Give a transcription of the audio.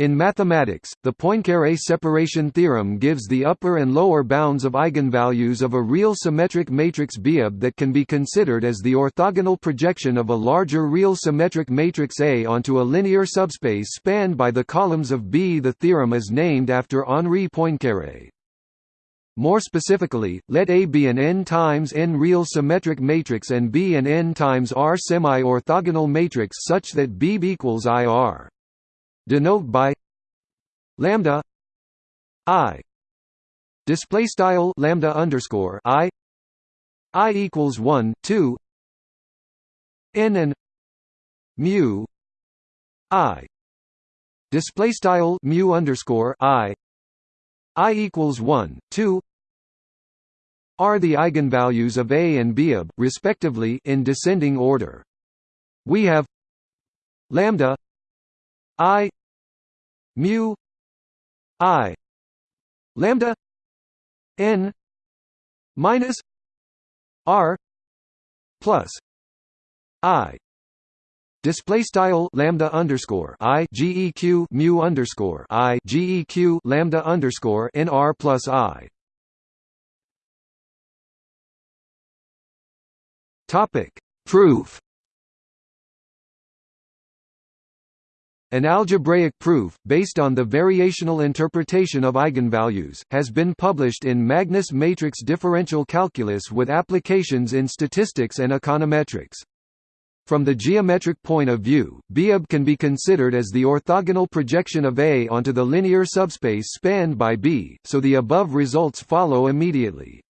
In mathematics, the Poincaré separation theorem gives the upper and lower bounds of eigenvalues of a real symmetric matrix Biot that can be considered as the orthogonal projection of a larger real symmetric matrix A onto a linear subspace spanned by the columns of B. The theorem is named after Henri Poincaré. More specifically, let A be an n times n real symmetric matrix and B an n times R semi-orthogonal matrix such that B equals IR denote by lambda i. Display style lambda underscore i. I equals 1 2 n and mu i. Display style mu underscore i. I equals 1 2 are the eigenvalues of A and B respectively in descending order. We have lambda i mu i lambda n minus r plus i Display style lambda underscore i geq mu underscore i geq lambda underscore n r plus i. Topic proof. An algebraic proof, based on the variational interpretation of eigenvalues, has been published in Magnus matrix differential calculus with applications in statistics and econometrics. From the geometric point of view, Biot can be considered as the orthogonal projection of A onto the linear subspace spanned by B, so the above results follow immediately.